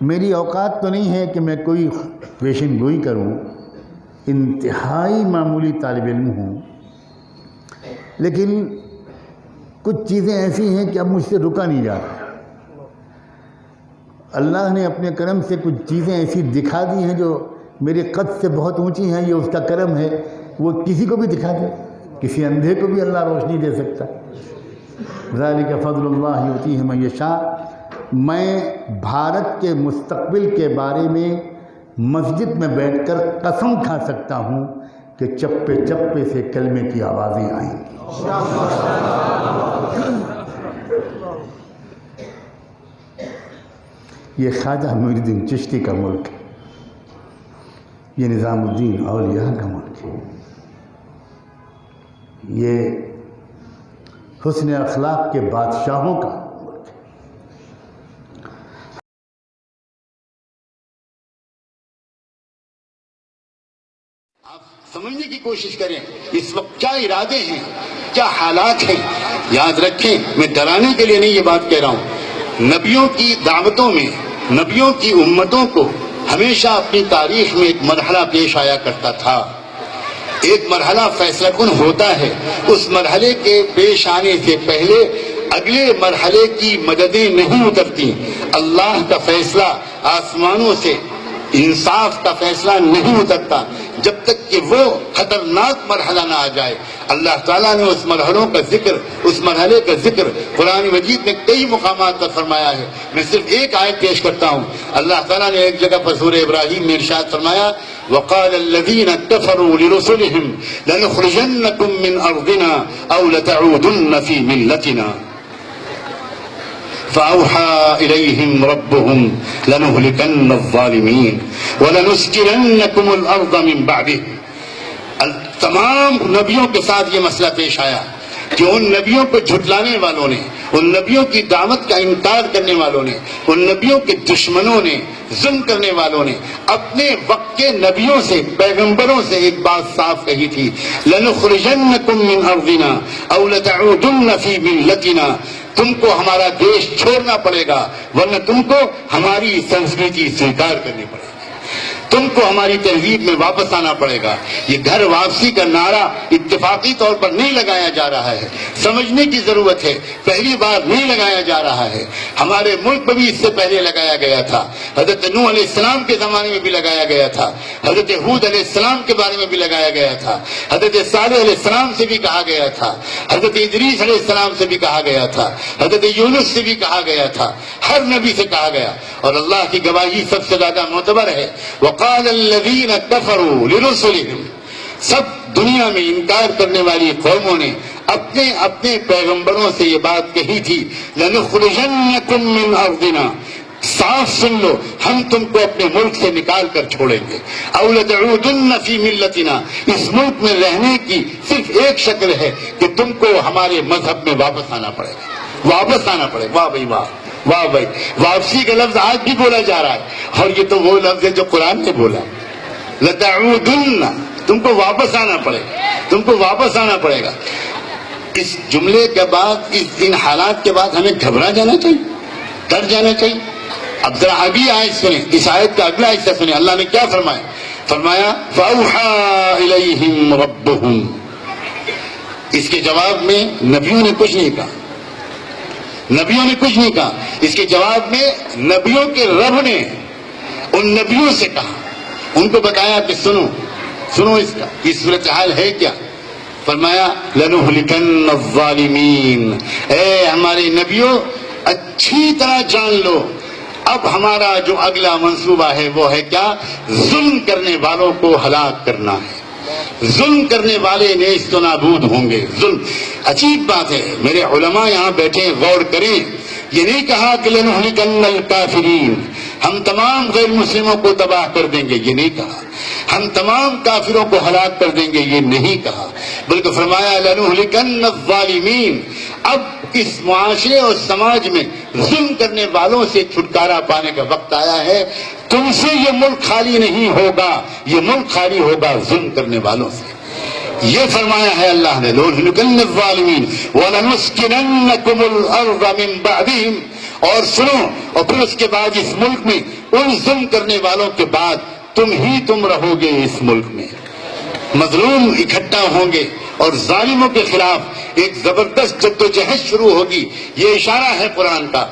میری اوقات تو نہیں ہے کہ میں کوئی پیشن گوئی کروں، انتہائی معمولی طالب علم ہوں۔ لیکن کچھ چیزیں ایسی ہیں کہ اب مجھ سے رکا نہیں جاتا اللہ نے اپنے کرم سے کچھ چیزیں ایسی دکھا دی ہیں جو میرے قد سے بہت اونچی ہیں، یہ اس کا کرم ہے۔ وہ کسی کو بھی دکھا دے، کسی اندھے کو بھی اللہ روشنی دے سکتا۔ ذالک فضل اللہ ہوتی ہے میشا میں بھارت کے مستقبل کے بارے میں مسجد میں بیٹھ کر قسم کھا سکتا ہوں کہ چپے چپے سے کلمے کی آوازیں آئیں گی۔ یہ خواجہ محی الدین چشتی کا ملک ہے۔ یہ نظام الدین اولیاء کا ملک ہے۔ یہ حسن اخلاق کے بادشاہوں کا آپ سمجھنے کی کوشش کریں اس وقت کیا ارادے ہیں؟ کیا حالات ہیں؟ یاد رکھیں، میں ڈرانے کے لیے نہیں یہ بات کہہ رہا ہوں۔ نبیوں کی دعوتوں میں، نبیوں کی امتوں کو ہمیشہ اپنی تاریخ میں ایک مرحلہ پیش آیا کرتا تھا۔ ایک مرحلہ فیصلہ کن ہوتا ہے۔ اس مرحلے کے پیش آنے سے پہلے اگلے مرحلے کی مددیں نہیں اترتی۔ اللہ کا فیصلہ آسمانوں سے، انصاف کا فیصلہ نہیں اترتا۔ جب تک کہ وہ خطرناک مرحلہ نہ آ جائے۔ اللہ تعالیٰ نے اس مرحلوں کا ذکر، اس مرحلے کا ذکر قرآن مجید میں کئی مقامات پر فرمایا ہے۔ میں صرف ایک آیت پیش کرتا ہوں۔ اللہ تعالیٰ نے ایک جگہ پر سورہ ابراہیم میں ارشاد فرمایا، وقال الذين كفروا لرسلهم لنخرجنكم من ارضنا او لتعودن في ملتنا۔ فأوحى إليهم ربهم لنهلكن الظالمين ولنسكننكم الأرض من بعده. تمام نبیوں کے ساتھ یہ مسئلہ پیش آیا کہ ان نبیوں کو جھٹلانے والوں نے، ان نبیوں کی دعوت کا انکار کرنے والوں نے، ان نبیوں کے دشمنوں نے، ظلم کرنے والوں نے۔ اپنے وقت کے نبیوں سے، پیغمبروں سے ایک بات صاف کہی تھی لَنُخْرِجَنَّكُم مِّنْ أَرْضِنَا أَوْ لَتَعُودُنَّ فِي مِلَّتِنَا۔ تم کو ہمارا دیش چھوڑنا پڑے گا، ورنہ تم کو ہماری سنسکرتی سویکار کرنی پڑے گی۔ تم کو ہماری تہذیب میں واپس آنا پڑے گا۔ یہ گھر واپسی کا نعرہ اتفاقی طور پر نہیں لگایا جا رہا ہے۔ سمجھنے کی ضرورت ہے۔ پہلی بار نہیں لگایا جا رہا ہے۔ ہمارے ملک میں بھی اس سے پہلے لگایا گیا تھا۔ حضرت نوح علیہ السلام کے زمانے میں بھی لگایا گیا تھا۔ حضرت حود علیہ السلام کے بارے میں بھی لگایا گیا تھا۔ حضرت صالح علیہ السلام سے بھی کہا گیا تھا۔ حضرت ادریس علیہ السلام سے بھی کہا گیا تھا۔ حضرت یونس سے بھی کہا گیا تھا۔ ہر نبی سے کہا گیا۔ اور اللہ کی گواہی سب سے زیادہ معتبر ہے۔ وہ وقال الذين كفروا لرسلهم، سب دنیا میں انکار کرنے والی قوموں نے اپنے اپنے پیغمبروں سے یہ بات کہی تھی لَنُخْرِجَنَّكُم مِّنْ أَرْضِنَا صاف سن لو، ہم تم کو اپنے ملک سے نکال کر چھوڑیں گے۔ اولتعودن فی ملتنا۔ اس ملک میں رہنے کی صرف ایک شکل ہے کہ تم کو ہمارے مذہب میں واپس آنا پڑے گا۔ واپس آنا پڑے۔ واہ بھائی، واہ۔ واہ بھائی۔ واپسی کا لفظ آج بھی بولا جا رہا ہے۔ اور یہ تو وہ لفظ ہے جو قرآن نے بولا۔ لتعودن۔ تم کو واپس آنا پڑے۔ گا تم کو واپس آنا پڑے گا۔ اس جملے کے بعد، اس ان حالات کے بعد ہمیں گھبرا جانا چاہیے۔ ڈر جانا چاہیے۔ اب ذرا ابھی آیت سنیں۔ اس آیت کا اگلا حصہ سنیں۔ اللہ نے کیا فرمایا؟ فرمایا، فَأَوْحَى إِلَيْهِمْ رَبُّهُمْ۔ اس کے جواب میں نبیوں نے کچھ نہیں کہا۔ نبیوں نے کچھ نہیں کہا۔ اس کے جواب میں نبیوں کے رب نے ان نبیوں سے کہا۔ ان کو بتایا کہ سنو سنو اس کا، یہ صورتحال ہے کیا؟ فرمایا لَنُهْلِكَنَّ الظَّالِمِينَ اے ہمارے نبیوں، اچھی طرح جان لو۔ اب ہمارا جو اگلا منصوبہ ہے وہ ہے کیا؟ ظلم کرنے والوں کو ہلاک کرنا ہے۔ ظلم کرنے والے نیست و نابود ہوں گے۔ ظلم۔ عجیب بات ہے۔ میرے علماء یہاں بیٹھے غور کریں۔ یہ نہیں کہا کہ لنہلکن الکافرین۔ ہم تمام غیر مسلموں کو تباہ کر دیں گے، یہ نہیں کہا۔ ہم تمام کافروں کو ہلاک کر دیں گے، یہ نہیں کہا۔ بلکہ فرمایا، لنہلکن الظالمین۔ اب اس معاشرے اور سماج میں ظلم کرنے والوں سے چھٹکارا پانے کا وقت آیا ہے۔ تم سے یہ ملک خالی نہیں ہوگا۔ یہ ملک خالی ہوگا ظلم کرنے والوں سے۔ یہ فرمایا ہے اللہ نے اور سنو، اور پھر اس کے بعد اس ملک میں، ان ظلم کرنے والوں کے بعد تم ہی تم رہو گے اس ملک میں۔ مظلوم اکٹھا ہوں گے اور ظالموں کے خلاف ایک زبردست جدوجہد شروع ہوگی یہ اشارہ ہے قرآن کا۔